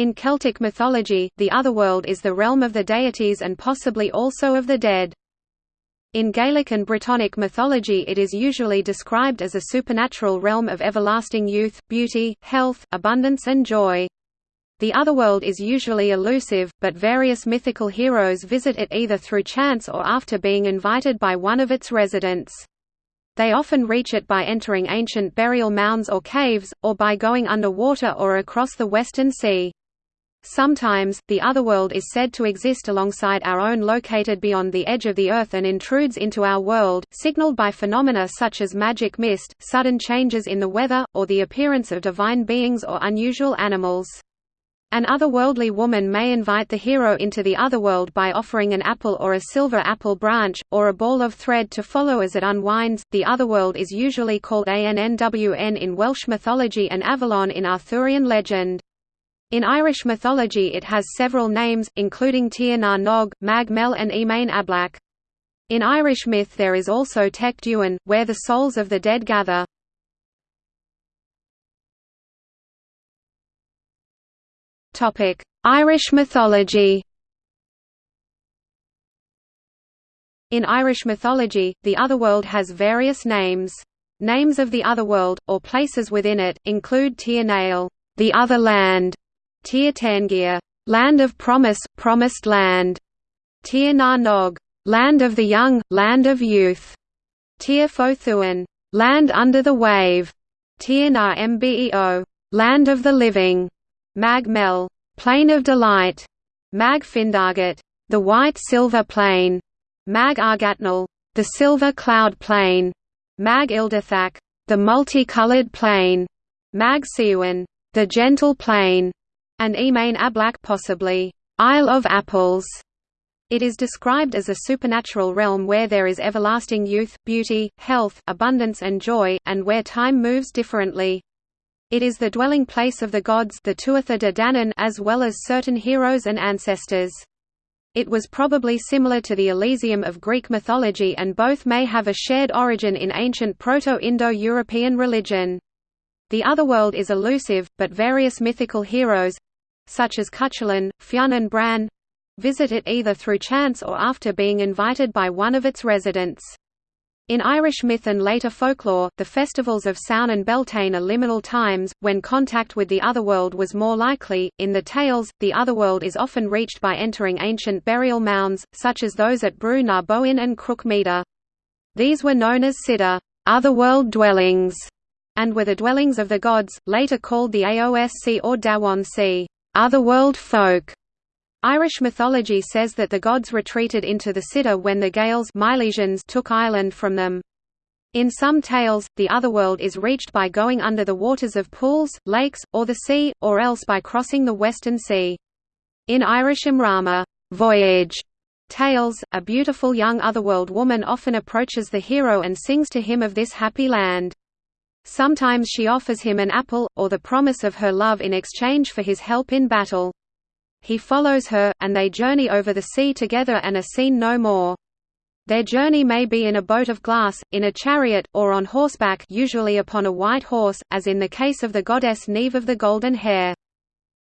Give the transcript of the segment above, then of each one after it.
In Celtic mythology, the otherworld is the realm of the deities and possibly also of the dead. In Gaelic and Brittonic mythology it is usually described as a supernatural realm of everlasting youth, beauty, health, abundance and joy. The otherworld is usually elusive, but various mythical heroes visit it either through chance or after being invited by one of its residents. They often reach it by entering ancient burial mounds or caves, or by going underwater or across the Western Sea. Sometimes, the otherworld is said to exist alongside our own located beyond the edge of the Earth and intrudes into our world, signaled by phenomena such as magic mist, sudden changes in the weather, or the appearance of divine beings or unusual animals. An otherworldly woman may invite the hero into the otherworld by offering an apple or a silver apple branch, or a ball of thread to follow as it unwinds. The otherworld is usually called Annwn in Welsh mythology and Avalon in Arthurian legend. In Irish mythology it has several names, including Tir Nog, Mag Mell and Emain Ablach. In Irish myth there is also Tech Duinn, where the souls of the dead gather. Irish mythology In Irish mythology, the otherworld has various names. Names of the otherworld, or places within it, include Tir Nail, the other land, Tir Tairngire, land of promise, promised land. Tir na Nog, land of the young, land of youth. Tir Fo Thuan, land under the wave. Tir na Mbeo, land of the living. Mag Mell, plain of delight. Mag Findargat, the white silver plain. Mag Argatnal, the silver cloud plain. Mag Ildathak, the multicolored plain. Mag Siwan, the gentle plain and Emain Ablach possibly, Isle of Apples. It is described as a supernatural realm where there is everlasting youth, beauty, health, abundance and joy, and where time moves differently. It is the dwelling place of the gods the Tuatha de Danann as well as certain heroes and ancestors. It was probably similar to the Elysium of Greek mythology and both may have a shared origin in ancient Proto-Indo-European religion. The otherworld is elusive, but various mythical heroes, such as Cuchulainn, Fionn and Bran visit it either through chance or after being invited by one of its residents. In Irish myth and later folklore, the festivals of Samhain and Beltane are liminal times, when contact with the otherworld was more likely. In the tales, the otherworld is often reached by entering ancient burial mounds, such as those at Brú na Bóinne and Cnoc Meadha. These were known as Siddur otherworld dwellings, and were the dwellings of the gods, later called the Aosc or Daoine Sídhe otherworld folk. Irish mythology says that the gods retreated into the Siddur when the Gaels Milesians took Ireland from them. In some tales, the otherworld is reached by going under the waters of pools, lakes, or the sea, or else by crossing the Western Sea. In Irish Imrama voyage tales, a beautiful young otherworld woman often approaches the hero and sings to him of this happy land. Sometimes she offers him an apple, or the promise of her love in exchange for his help in battle. He follows her, and they journey over the sea together and are seen no more. Their journey may be in a boat of glass, in a chariot, or on horseback usually upon a white horse, as in the case of the goddess Niamh of the golden hair.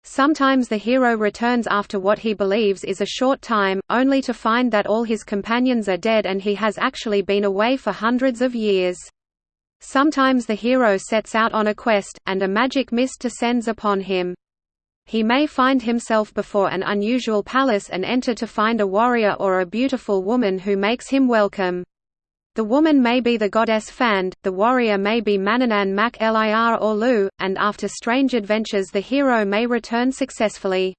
Sometimes the hero returns after what he believes is a short time, only to find that all his companions are dead and he has actually been away for hundreds of years. Sometimes the hero sets out on a quest, and a magic mist descends upon him. He may find himself before an unusual palace and enter to find a warrior or a beautiful woman who makes him welcome. The woman may be the goddess Fand, the warrior may be Manannán mac Lir or Lugh, and after strange adventures the hero may return successfully.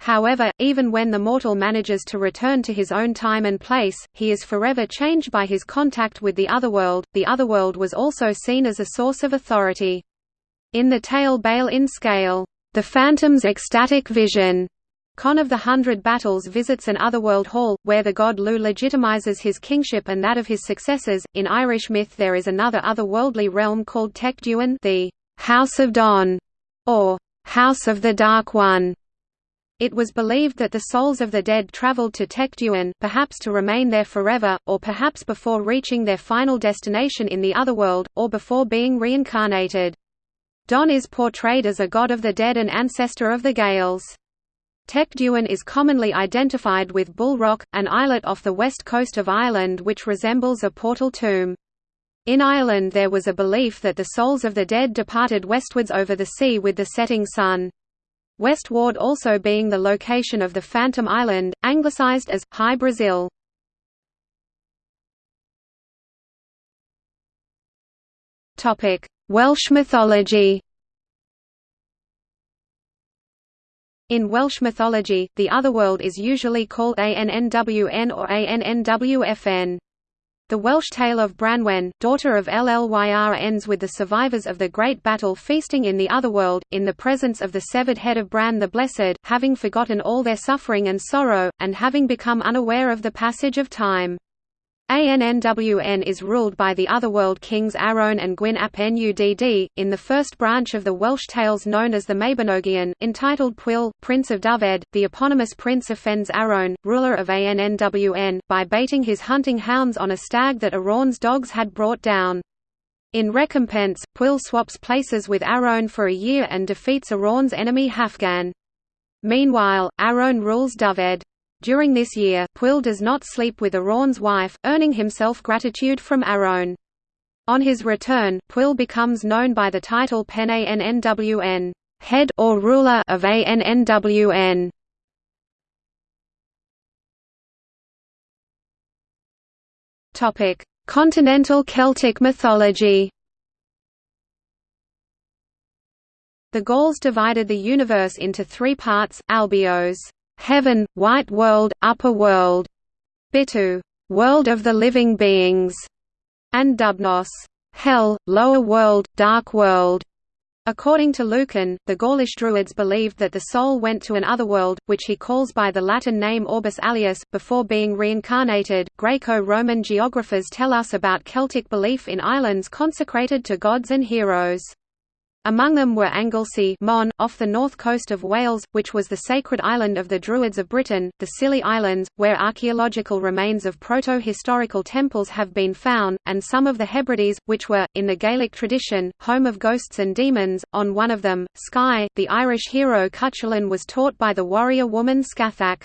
However, even when the mortal manages to return to his own time and place, he is forever changed by his contact with the otherworld. The otherworld was also seen as a source of authority. In the tale Baile in Scáil, the phantom's ecstatic vision, Conn of the Hundred Battles visits an otherworld hall, where the god Lugh legitimizes his kingship and that of his successors. In Irish myth, there is another otherworldly realm called Dúin, the House of Donn, or House of the Dark One, it was believed that the souls of the dead traveled to Techt perhaps to remain there forever, or perhaps before reaching their final destination in the otherworld, or before being reincarnated. Donn is portrayed as a god of the dead and ancestor of the Gaels. Tech Duinn is commonly identified with Bull Rock, an islet off the west coast of Ireland which resembles a portal tomb. In Ireland there was a belief that the souls of the dead departed westwards over the sea with the setting sun. West Ward also being the location of the Phantom Island, anglicised as, Hy-Brasil. Welsh mythology In Welsh mythology, the otherworld is usually called Annwn or Annwfn. The Welsh tale of Branwen, daughter of Llyr ends with the survivors of the Great Battle feasting in the Otherworld, in the presence of the severed head of Bran the Blessed, having forgotten all their suffering and sorrow, and having become unaware of the passage of time. Annwn is ruled by the Otherworld kings Arawn and Gwyn ap Nudd, in the first branch of the Welsh tales known as the Mabinogion, entitled Pwyll, Prince of Dyfed, the eponymous prince offends Arawn, ruler of Annwn, by baiting his hunting hounds on a stag that Arawn's dogs had brought down. In recompense, Pwyll swaps places with Arawn for a year and defeats Arawn's enemy Hafgan. Meanwhile, Arawn rules Dyfed. During this year, Pwyll does not sleep with Arawn's wife, earning himself gratitude from Arawn. On his return, Pwyll becomes known by the title Pen Annwn head or ruler of Annwn. Topic: Continental Celtic mythology. The Gauls divided the universe into three parts: Albios, heaven, white world, upper world, Bitu, world of the living beings, and Dubnos, hell, lower world, dark world. According to Lucan, the Gaulish Druids believed that the soul went to an otherworld, which he calls by the Latin name Orbis Alius, before being reincarnated. Greco Roman geographers tell us about Celtic belief in islands consecrated to gods and heroes. Among them were Anglesey Mon, off the north coast of Wales, which was the sacred island of the Druids of Britain, the Scilly Islands, where archaeological remains of proto-historical temples have been found, and some of the Hebrides, which were, in the Gaelic tradition, home of ghosts and demons. On one of them, Skye, the Irish hero Cuchulainn was taught by the warrior woman Scathach.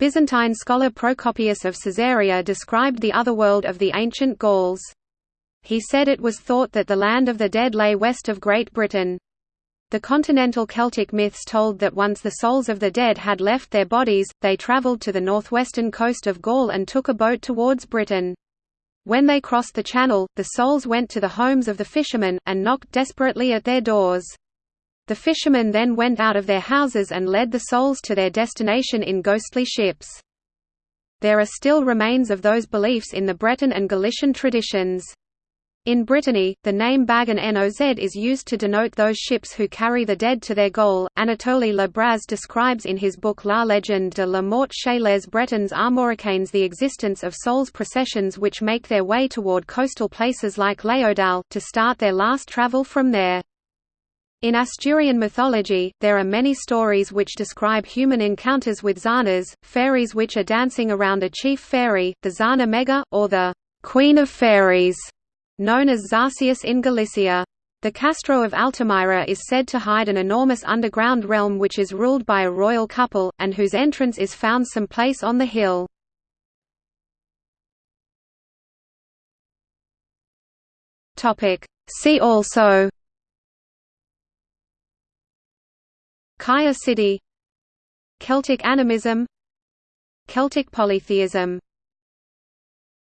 Byzantine scholar Procopius of Caesarea described the otherworld of the ancient Gauls. He said it was thought that the land of the dead lay west of Great Britain. The continental Celtic myths told that once the souls of the dead had left their bodies, they travelled to the northwestern coast of Gaul and took a boat towards Britain. When they crossed the channel, the souls went to the homes of the fishermen, and knocked desperately at their doors. The fishermen then went out of their houses and led the souls to their destination in ghostly ships. There are still remains of those beliefs in the Breton and Galician traditions. In Brittany, the name Bag an Noz is used to denote those ships who carry the dead to their goal. Anatole Le Braz describes in his book La Légende de la mort chez les Bretons Armoricains the existence of souls processions which make their way toward coastal places like Laodale, to start their last travel from there. In Asturian mythology, there are many stories which describe human encounters with zanas, fairies which are dancing around a chief fairy, the Zana Mega, or the Queen of Fairies known as Zarceus in Galicia. The Castro of Altamira is said to hide an enormous underground realm which is ruled by a royal couple, and whose entrance is found someplace on the hill. See also Kaya City Celtic animism Celtic polytheism